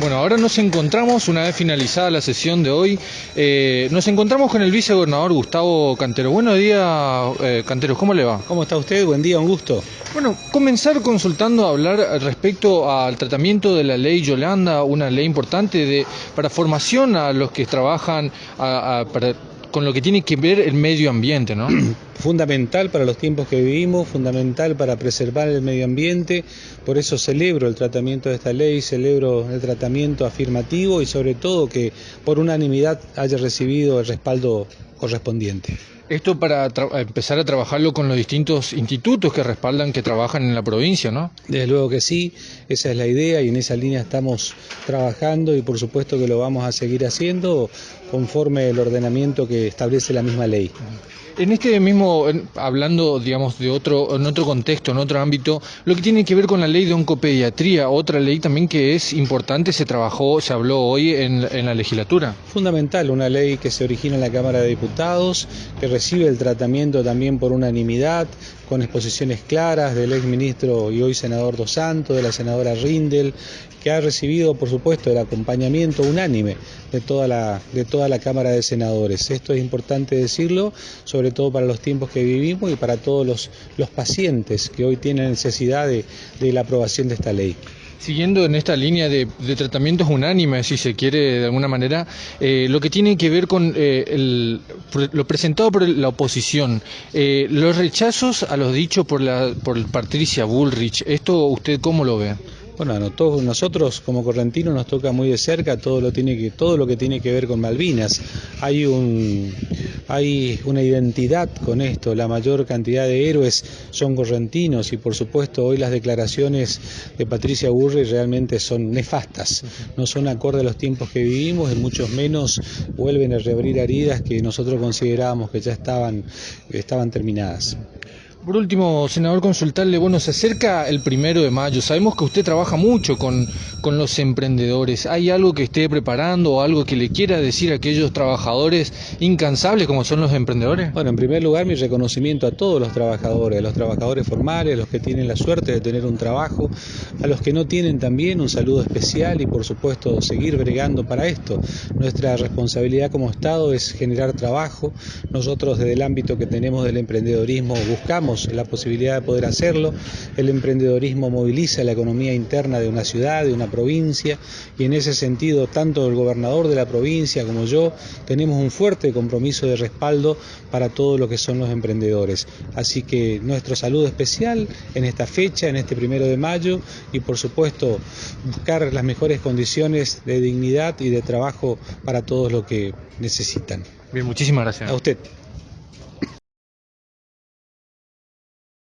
Bueno, ahora nos encontramos, una vez finalizada la sesión de hoy, eh, nos encontramos con el vicegobernador Gustavo Cantero. Buenos días, eh, Cantero, ¿cómo le va? ¿Cómo está usted? Buen día, un gusto. Bueno, comenzar consultando a hablar respecto al tratamiento de la ley Yolanda, una ley importante de, para formación a los que trabajan a, a, para con lo que tiene que ver el medio ambiente, ¿no? Fundamental para los tiempos que vivimos, fundamental para preservar el medio ambiente, por eso celebro el tratamiento de esta ley, celebro el tratamiento afirmativo y sobre todo que por unanimidad haya recibido el respaldo correspondiente. Esto para empezar a trabajarlo con los distintos institutos que respaldan, que trabajan en la provincia, ¿no? Desde luego que sí, esa es la idea y en esa línea estamos trabajando y por supuesto que lo vamos a seguir haciendo conforme el ordenamiento que establece la misma ley. En este mismo, hablando, digamos, de otro, en otro contexto, en otro ámbito, lo que tiene que ver con la ley de oncopediatría, otra ley también que es importante, se trabajó, se habló hoy en, en la legislatura. Fundamental, una ley que se origina en la Cámara de Diputados, que recibe el tratamiento también por unanimidad, con exposiciones claras del ex ministro y hoy senador Dos Santos, de la senadora Rindel, que ha recibido, por supuesto, el acompañamiento unánime de toda la, de toda la Cámara de Senadores. Esto es importante decirlo, sobre todo para los tiempos que vivimos y para todos los, los pacientes que hoy tienen necesidad de, de la aprobación de esta ley. Siguiendo en esta línea de, de, tratamientos unánimes, si se quiere de alguna manera, eh, lo que tiene que ver con eh, el, lo presentado por la oposición, eh, los rechazos a los dichos por, la, por Patricia Bullrich, ¿esto usted cómo lo ve? Bueno, a todos nosotros como correntinos nos toca muy de cerca todo lo tiene que todo lo que tiene que ver con Malvinas. Hay un hay una identidad con esto, la mayor cantidad de héroes son correntinos y por supuesto hoy las declaraciones de Patricia Burri realmente son nefastas, no son acorde a los tiempos que vivimos y muchos menos vuelven a reabrir heridas que nosotros considerábamos que ya estaban estaban terminadas. Por último, senador, consultarle, bueno, se acerca el primero de mayo, sabemos que usted trabaja mucho con, con los emprendedores, ¿hay algo que esté preparando o algo que le quiera decir a aquellos trabajadores incansables como son los emprendedores? Bueno, en primer lugar, mi reconocimiento a todos los trabajadores, a los trabajadores formales, a los que tienen la suerte de tener un trabajo, a los que no tienen también un saludo especial y por supuesto seguir bregando para esto. Nuestra responsabilidad como Estado es generar trabajo, nosotros desde el ámbito que tenemos del emprendedorismo buscamos la posibilidad de poder hacerlo. El emprendedorismo moviliza la economía interna de una ciudad, de una provincia, y en ese sentido tanto el gobernador de la provincia como yo tenemos un fuerte compromiso de respaldo para todo lo que son los emprendedores. Así que nuestro saludo especial en esta fecha, en este primero de mayo, y por supuesto buscar las mejores condiciones de dignidad y de trabajo para todos los que necesitan. Bien, muchísimas gracias. A usted.